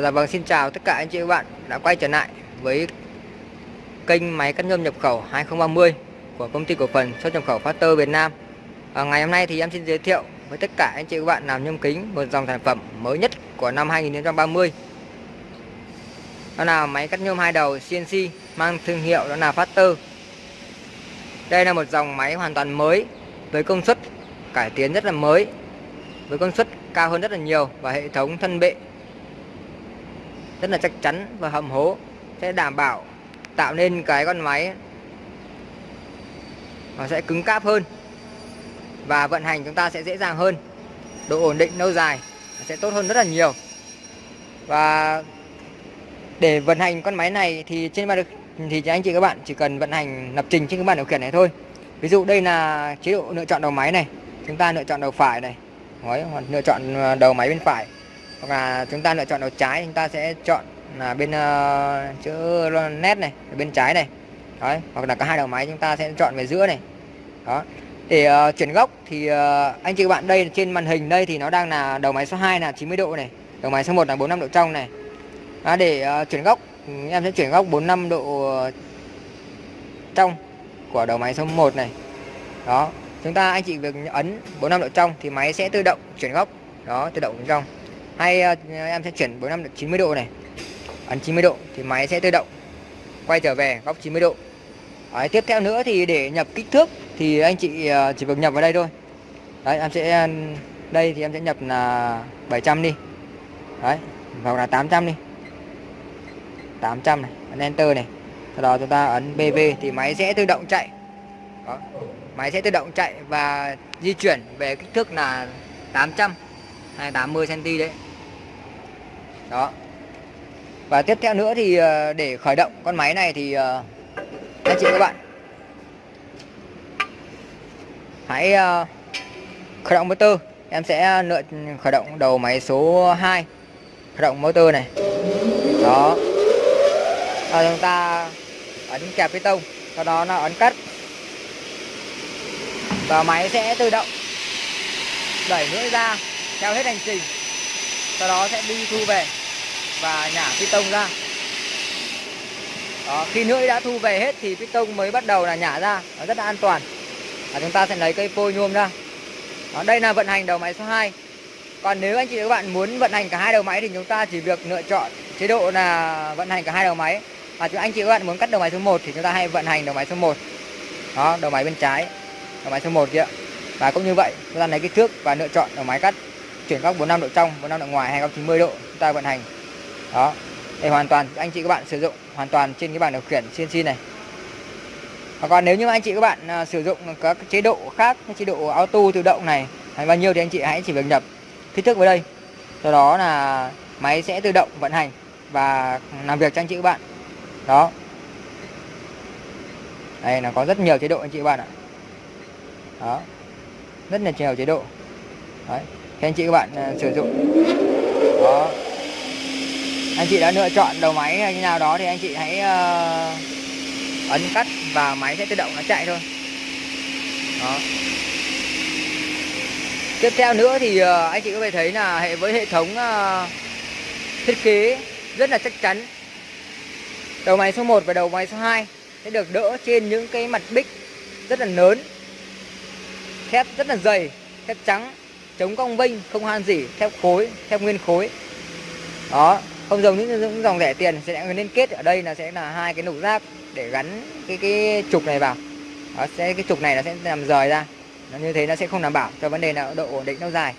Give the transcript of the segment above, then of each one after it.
À, dạ vâng xin chào tất cả anh chị và các bạn đã quay trở lại với kênh máy cắt nhôm nhập khẩu 2030 của công ty cổ phần xuất nhập khẩu Factor Việt Nam. À, ngày hôm nay thì em xin giới thiệu với tất cả anh chị và các bạn làm nhôm kính một dòng sản phẩm mới nhất của năm 2030. Đó là máy cắt nhôm hai đầu CNC mang thương hiệu đó là Factor. Đây là một dòng máy hoàn toàn mới với công suất cải tiến rất là mới với công suất cao hơn rất là nhiều và hệ thống thân bệ rất là chắc chắn và hầm hố. Sẽ đảm bảo tạo nên cái con máy nó sẽ cứng cáp hơn và vận hành chúng ta sẽ dễ dàng hơn. Độ ổn định lâu dài sẽ tốt hơn rất là nhiều. Và để vận hành con máy này thì trên bàn thì anh chị các bạn chỉ cần vận hành lập trình trên cái bàn điều khiển này thôi. Ví dụ đây là chế độ lựa chọn đầu máy này. Chúng ta lựa chọn đầu phải này. Đấy, lựa chọn ờ, đầu máy bên phải hoặc là chúng ta lựa chọn đầu trái chúng ta sẽ chọn là bên uh, chữ nét này bên trái này. Đấy hoặc là cả hai đầu máy chúng ta sẽ chọn về giữa này. Đó. Để uh, ờ, chuyển góc thì uh, anh chị các bạn đây trên màn hình đây thì nó đang là đầu máy số 2 là 90 độ này đầu máy số 1 là 45 độ trong này. Đó, để uh, chuyển góc em sẽ chuyển góc 45 độ trong của đầu máy số 1 này. Đó chúng ta anh chị việc ấn 45 độ trong thì máy sẽ tự động chuyển góc. Đó tự động trong hay ờ, em sẽ chuyển 45 độ 90 độ này. Ấn 90 độ thì máy sẽ tự động quay trở về góc 90 độ. Đấy, tiếp theo nữa thì để nhập kích thước thì anh chị ờ, chỉ việc nhập vào đây thôi. Đấy em sẽ đây thì em sẽ nhập là 700 đi. Đấy hoặc là 800 đi. 800 này ấn enter này. Sau đó chúng ta ấn BV thì máy sẽ tự động chạy. Đó. máy sẽ tự động chạy và di chuyển về kích thước là 800 hay 80 cm đấy. Đó. Và tiếp theo nữa thì ờ, để khởi động con máy này thì ờ, anh chị các bạn hãy ờ, khởi động motor. Em sẽ lựa khởi động đầu máy số 2 khởi động motor này. Đó. Và chúng ta ấn kẹp piston. sau đó là ấn cắt. Và máy sẽ tự động đẩy lưỡi ra theo hết hành trình. Sau đó sẽ đi thu về và nhả piston ra. Đó, khi lưỡi đã thu về hết thì piston mới bắt đầu là nhả ra. Nó rất là an toàn. Và chúng ta sẽ lấy cây phôi nhôm ra. Đó, đây là vận hành đầu máy số 2 còn nếu anh chị và các bạn muốn vận hành cả hai đầu máy thì chúng ta chỉ việc lựa chọn chế độ là vận hành cả hai đầu máy. Và anh chị và các bạn muốn cắt đầu máy số 1 thì chúng ta hay vận hành đầu máy số 1 đó đầu máy bên trái đầu máy số 1 kia. Và cũng như vậy chúng ta lấy kích thước và lựa chọn đầu máy cắt chuyển góc 45 độ trong 45 độ ngoài hay góc 90 độ chúng ta vận hành. Đó để hoàn toàn anh chị các bạn sử dụng hoàn toàn trên cái bảng điều khiển CNC này. Và còn nếu như anh chị các bạn à, sử dụng các chế độ khác chế độ auto tự động này hay bao nhiêu thì anh chị hãy chỉ việc nhập kích thước vào đây. Sau đó là máy sẽ tự động vận hành và làm việc cho anh chị các bạn. Đó. Đây là có rất nhiều chế độ anh chị các bạn ạ. Đó. Rất là nhiều chế độ. Đấy thì anh chị các bạn uh, sử dụng. Đó. Anh chị đã lựa chọn đầu máy hay như nào đó thì anh chị hãy uh, ấn cắt và máy sẽ tự động nó chạy thôi. Đó. Tiếp theo nữa thì uh, anh chị có thể thấy là hệ với hệ thống uh, thiết kế rất là chắc chắn. Đầu máy số 1 và đầu máy số 2 sẽ được đỡ trên những cái mặt bích rất là lớn thép rất là dày thép trắng chống cong vênh không han gì thép khối thép nguyên khối. Đó không giống những, những dòng rẻ tiền sẽ liên kết ở đây là sẽ là hai cái nụ rác để gắn cái cái trục này vào. Đó, sẽ cái trục này nó sẽ làm rời ra. Nó như thế nó sẽ không đảm bảo cho vấn đề là độ ổn định lâu dài.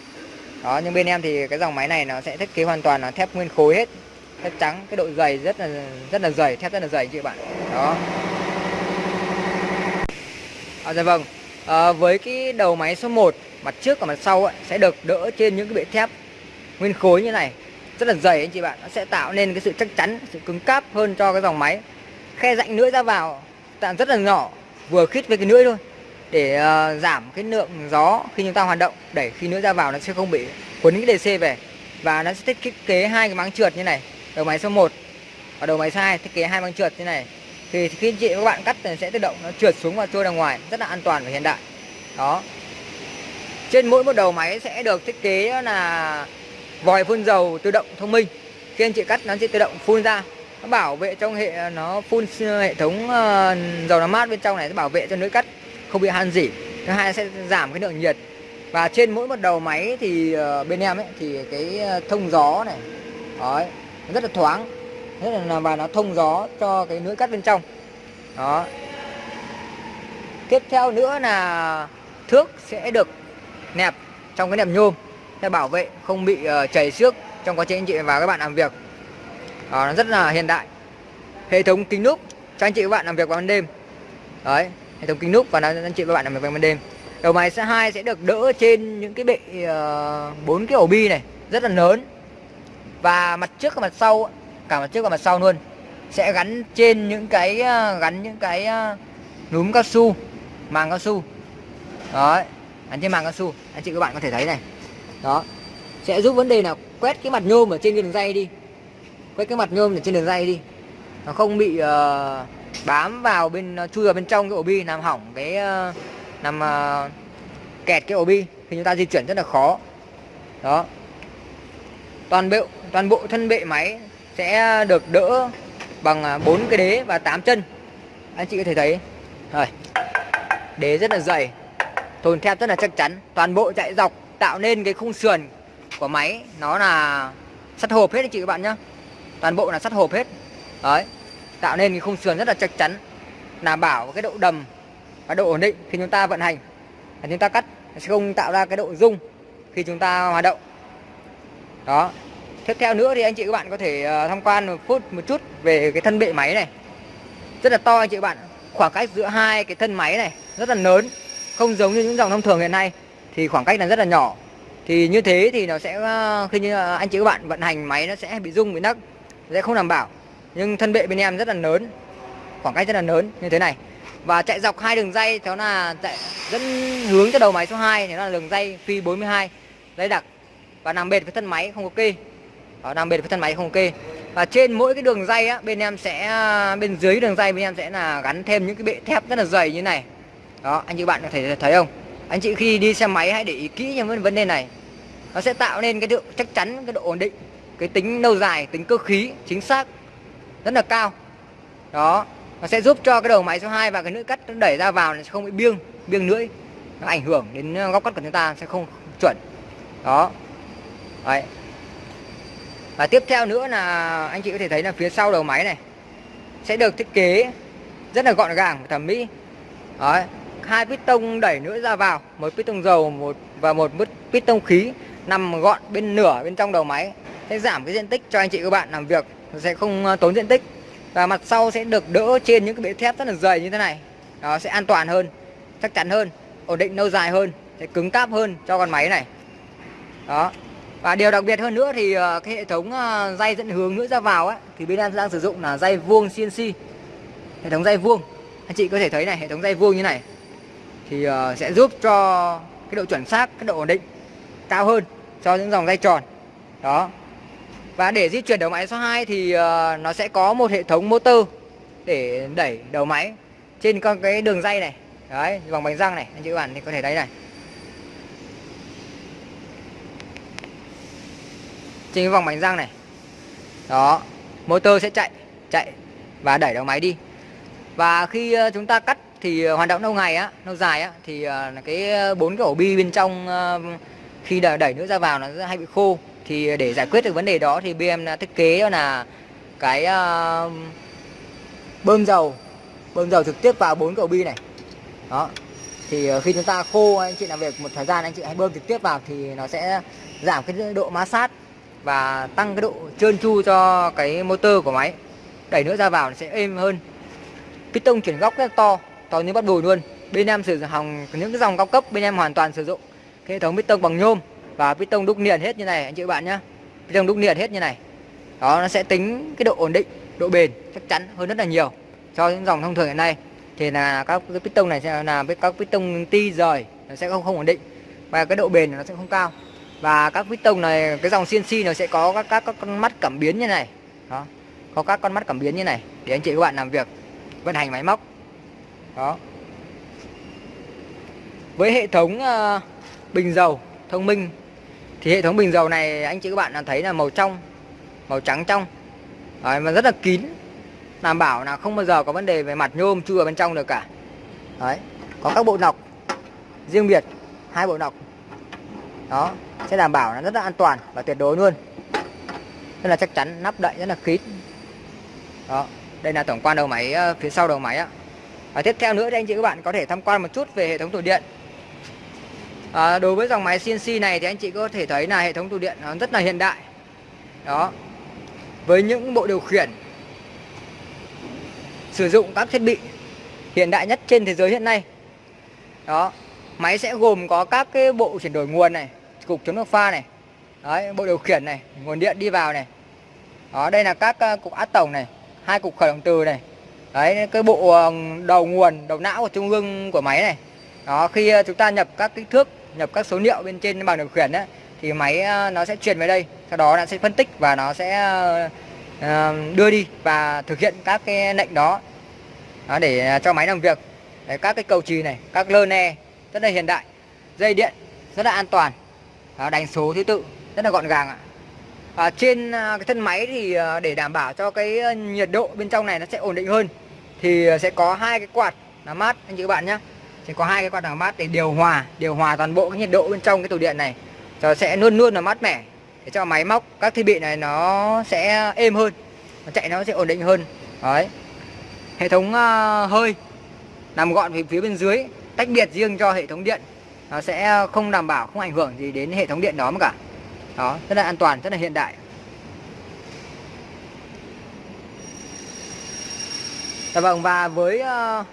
Đó nhưng bên em thì cái dòng máy này nó sẽ thiết kế hoàn toàn là thép nguyên khối hết. Thép trắng cái độ dày rất là rất là dày thép rất là dày chị bạn. Đó. À, dạ vâng. À, với cái đầu máy số 1 mặt trước và mặt sau ấy, sẽ được đỡ trên những cái bệ thép. Nguyên khối như này rất là dày anh chị bạn nó sẽ tạo nên cái sự chắc chắn sự cứng cáp hơn cho cái dòng máy. Khe rãnh lưỡi ra vào tạo rất là nhỏ vừa khít với cái lưỡi thôi để uh, giảm cái lượng gió khi chúng ta hoạt động để khi lưỡi ra vào nó sẽ không bị quấn cái DC về. Và nó sẽ thiết kế hai cái máng trượt như này đầu máy số 1 và đầu máy số 2 thiết kế hai máng trượt như này. Thì khi chị các bạn cắt thì sẽ tự động nó trượt xuống và trôi ra ngoài rất là an toàn và hiện đại. Đó trên mỗi một đầu máy sẽ được thiết kế là vòi phun dầu tự động thông minh. Khi anh chị cắt nó sẽ tự động phun ra. Nó bảo vệ trong hệ nó phun hệ thống ờ, dầu làm mát bên trong này sẽ bảo vệ cho lưỡi cắt không bị han dỉ thứ hai sẽ giảm cái lượng nhiệt. Và trên mỗi một đầu máy thì ờ, bên em ấy thì cái ờ, thông gió này đấy, rất là thoáng. Rất là và nó thông gió cho cái lưỡi cắt bên trong. Đó. Tiếp theo nữa là thước sẽ được nẹp trong cái nẹp nhôm để bảo vệ không bị uh, chảy xước trong quá trình anh chị và các bạn làm việc. Đó, nó rất là hiện đại. Hệ thống kính núp cho anh chị và các bạn làm việc vào ban đêm. Đấy hệ thống kính núp và anh chị và các bạn làm việc vào ban đêm. Đầu máy sẽ hai sẽ được đỡ trên những cái bệ ờ, bốn uh, cái ổ bi này rất là lớn. Và mặt trước và mặt sau cả mặt trước và mặt sau luôn sẽ gắn trên những cái uh, gắn những cái uh, núm cao su màng cao su. Đấy gắn trên màng cao su. Anh chị các bạn có thể thấy này. Đó. Sẽ giúp vấn đề là quét cái mặt nhôm ở trên cái đường dây đi. Quét cái mặt nhôm ở trên đường dây đi. Nó không bị uh, bám vào bên ờ, chui vào bên trong cái ổ bi làm hỏng cái uh, làm uh, kẹt cái ổ bi thì chúng ta di chuyển rất là khó. Đó. Toàn bộ toàn bộ thân bệ máy sẽ được đỡ bằng bốn cái đế và 8 chân. Anh chị có thể thấy. Rồi. Đế rất là dày thồn thép rất là chắc chắn. Toàn bộ chạy dọc tạo nên cái khung sườn của máy, nó là sắt hộp hết anh chị các bạn nhá. Toàn bộ là sắt hộp hết. Đấy, tạo nên cái khung sườn rất là chắc chắn, đảm bảo cái độ đầm và độ ổn định khi chúng ta vận hành. Và chúng ta cắt, sẽ không tạo ra cái độ rung khi chúng ta hoạt động. Đó. Tiếp theo nữa thì anh chị các bạn có thể ờ, tham quan một phút, một chút về cái thân bệ máy này. Rất là to anh chị các bạn. Khoảng cách giữa hai cái thân máy này rất là lớn không giống như những dòng thông thường hiện nay thì khoảng cách là rất là nhỏ. Thì như thế thì nó sẽ ờ, khi như ờ, anh chị các bạn vận hành máy nó sẽ bị rung bị nấc sẽ không đảm bảo. Nhưng thân bệ bên em rất là lớn khoảng cách rất là lớn như thế này. Và chạy dọc hai đường dây đó là chạy dẫn hướng cho đầu máy số 2 thì nó là đường dây phi 42 dây đặc. Và nằm bệt với thân máy không có kê. Đó, nằm bệt với thân máy không có kê. Và trên mỗi cái đường dây á bên em sẽ ờ, bên dưới đường dây bên em sẽ là gắn thêm những cái bệ thép rất là dày như này đó, anh chị bạn có thể thấy không? Anh chị khi đi xe máy hãy để ý kỹ những vấn đề này. Nó sẽ tạo nên cái độ chắc chắn, cái độ ổn định, cái tính lâu dài, tính cơ khí, chính xác, rất là cao. Đó, nó sẽ giúp cho cái đầu máy số 2 và cái lưỡi cắt nó đẩy ra vào nó sẽ không bị biêng biêng lưỡi, nó ảnh hưởng đến ờ, góc cắt của chúng ta sẽ không chuẩn. Đó. Đấy. Và tiếp theo nữa là anh chị có thể thấy là phía sau đầu máy này sẽ được thiết kế rất là gọn gàng thẩm mỹ. Đấy hai piston đẩy nữa ra vào một piston dầu một và một piston khí nằm gọn bên nửa bên trong đầu máy. Sẽ giảm cái diện tích cho anh chị các bạn làm việc sẽ không ờ, tốn diện tích. Và mặt sau sẽ được đỡ trên những cái bệ thép rất là dày như thế này. Nó sẽ an toàn hơn chắc chắn hơn ổn định lâu dài hơn sẽ cứng cáp hơn cho con máy này. Đó. Và điều đặc biệt hơn nữa thì ờ, cái hệ thống ờ, dây dẫn hướng nữa ra vào ấy, thì bên em đang sử dụng là dây vuông CNC hệ thống dây vuông. Anh chị có thể thấy này hệ thống dây vuông như này thì ờ, sẽ giúp cho cái độ chuẩn xác, cái độ ổn định cao hơn cho những dòng dây tròn. Đó. Và để di chuyển đầu máy số 2 thì ờ, nó sẽ có một hệ thống motor để đẩy đầu máy trên con cái đường dây này. Đấy, vòng bánh răng này, anh chị các bạn thì có thể thấy này. Trên cái vòng bánh răng này. Đó, motor sẽ chạy chạy và đẩy đầu máy đi. Và khi ờ, chúng ta cắt thì ờ, hoạt động lâu ngày á lâu dài á thì ờ, cái ờ, bốn cái ổ bi bên trong khi đẩy, đẩy ra vào nó hay bị khô. Thì để giải quyết được vấn đề đó thì BM đã thiết kế đó là cái bơm dầu bơm dầu trực tiếp vào bốn cái ổ bi này. Đó. Thì khi chúng ta khô anh chị làm việc một thời gian anh chị hãy bơm trực tiếp vào thì nó sẽ giảm cái độ ma sát và tăng cái độ trơn tru cho cái motor của máy. Đẩy nữa ra vào nó sẽ êm hơn. Piston chuyển góc rất to to như bắt đùi luôn. Bên em sử dụng hàng những cái dòng cao cấp bên em hoàn toàn sử dụng. Cái hệ thống piston bằng nhôm và piston đúc niền hết như này anh chị bạn nhá. Piston đúc niền hết như này. Đó nó sẽ tính cái độ ổn định độ bền chắc chắn hơn rất là nhiều cho những dòng thông thường hiện nay. Thì là các cái piston này sẽ là với các piston ti rời nó sẽ không không ổn định và cái độ bền nó sẽ không cao. Và các piston này cái dòng CNC nó sẽ có các, các các con mắt cảm biến như này. Đó có các con mắt cảm biến như này để anh chị các bạn làm việc vận hành máy móc đó. Với hệ thống uh, bình dầu thông minh thì hệ thống bình dầu này anh chị các bạn thấy là màu trong màu trắng trong. Đấy, và rất là kín đảm bảo là không bao giờ có vấn đề về mặt nhôm chui ở bên trong được cả. Đấy, có các bộ nọc riêng biệt hai bộ nọc. Đó sẽ đảm bảo là rất là an toàn và tuyệt đối luôn. Rất là chắc chắn nắp đậy rất là kín. Đó đây là tổng quan đầu máy ờ, phía sau đầu máy ạ và tiếp theo nữa thì anh chị các bạn có thể tham quan một chút về hệ thống tủ điện. À, đối với dòng máy CNC này thì anh chị có thể thấy là hệ thống tủ điện nó rất là hiện đại. Đó. Với những bộ điều khiển sử dụng các thiết bị hiện đại nhất trên thế giới hiện nay. Đó. Máy sẽ gồm có các cái bộ chuyển đổi nguồn này cục chống nước pha này đấy bộ điều khiển này nguồn điện đi vào này. Đó đây là các ờ, cục át tổng này hai cục khởi động từ này đấy cái bộ ờ, đầu nguồn đầu não của trung ương của máy này. Đó khi ờ, chúng ta nhập các kích thước nhập các số liệu bên trên bảng điều khiển ấy, thì máy ờ, nó sẽ truyền về đây. Sau đó nó sẽ phân tích và nó sẽ đưa đi và thực hiện các cái lệnh đó, đó để cho máy làm việc. Đấy, các cái cầu trì này các lơ ne rất là hiện đại. Dây điện rất là an toàn. Đó, đánh số thứ tự rất là gọn gàng ạ. À, trên cái thân máy thì để đảm bảo cho cái nhiệt độ bên trong này nó sẽ ổn định hơn thì ờ, sẽ có hai cái quạt làm mát anh chị các bạn nhé sẽ có hai cái quạt làm mát để điều hòa điều hòa toàn bộ cái nhiệt độ bên trong cái tủ điện này. Cho sẽ luôn luôn là mát mẻ để cho máy móc các thiết bị này nó sẽ êm hơn nó chạy nó sẽ ổn định hơn. Đấy. Hệ thống uh, hơi nằm gọn phía, phía bên dưới tách biệt riêng cho hệ thống điện. Nó sẽ không đảm bảo không ảnh hưởng gì đến hệ thống điện đó mà cả. Đó rất là an toàn rất là hiện đại. Dạ vâng và với ờ,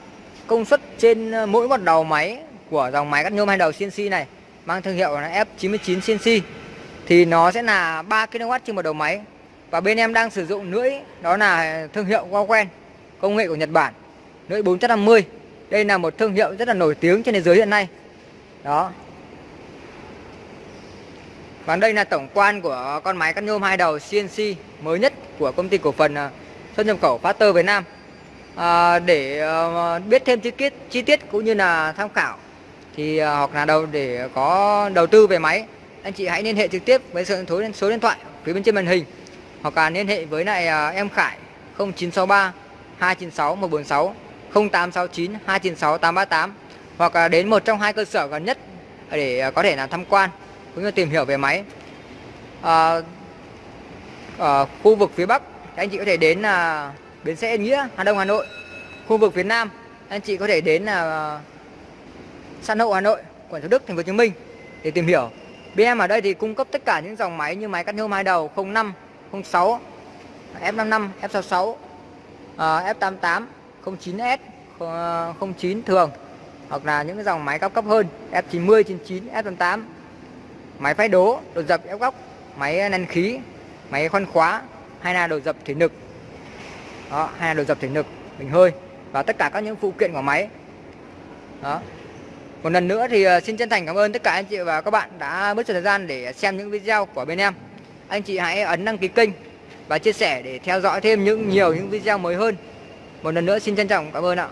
công suất trên ờ, mỗi một đầu máy của dòng máy cắt nhôm hai đầu CNC này, mang thương hiệu là F99 CNC thì nó sẽ là 3 kW trên một đầu máy. Và bên em đang sử dụng lưỡi, đó là thương hiệu Wawen công nghệ của Nhật Bản, lưỡi 450 đây là một thương hiệu rất là nổi tiếng trên thế giới hiện nay. Đó. Và đây là tổng quan của con máy cắt nhôm hai đầu CNC mới nhất của công ty cổ phần ờ, xuất nhập khẩu Factor Việt Nam à, để à, biết thêm chi tiết chi tiết cũng như là tham khảo thì à, hoặc là đầu để có đầu tư về máy anh chị hãy liên hệ trực tiếp với số số điện thoại phía bên trên màn hình hoặc là liên hệ với lại à, em Khải 0963 296 146 0869 296 838 hoặc là đến một trong hai cơ sở gần nhất để có thể là tham quan cũng như tìm hiểu về máy. À, ở khu vực phía Bắc anh chị có thể đến là bến xe Yên Nghĩa, Hà Đông, Hà Nội. Khu vực phía Nam, anh chị có thể đến là San Hậu, Hà Nội, quận Thủ Đức, Thành phố Hồ Chí Minh để tìm hiểu. BM ở đây thì cung cấp tất cả những dòng máy như máy cắt nhôm hai đầu 05 06 F55 F66 F88 09S 09 thường, hoặc là những dòng máy cao cấp hơn F90 99 F88 máy phay đố đồ dập ép góc, máy nén khí, máy khoan khóa hay là đồ dập thủy lực đó, hay là đồ dập thủy lực bình hơi và tất cả các những phụ kiện của máy. Đó. Một lần nữa thì ờ, xin chân thành cảm ơn tất cả anh chị và các bạn đã mất thời gian để xem những video của bên em. Anh chị hãy ấn đăng ký kênh và chia sẻ để theo dõi thêm những nhiều những video mới hơn. Một lần nữa xin trân trọng cảm ơn ạ.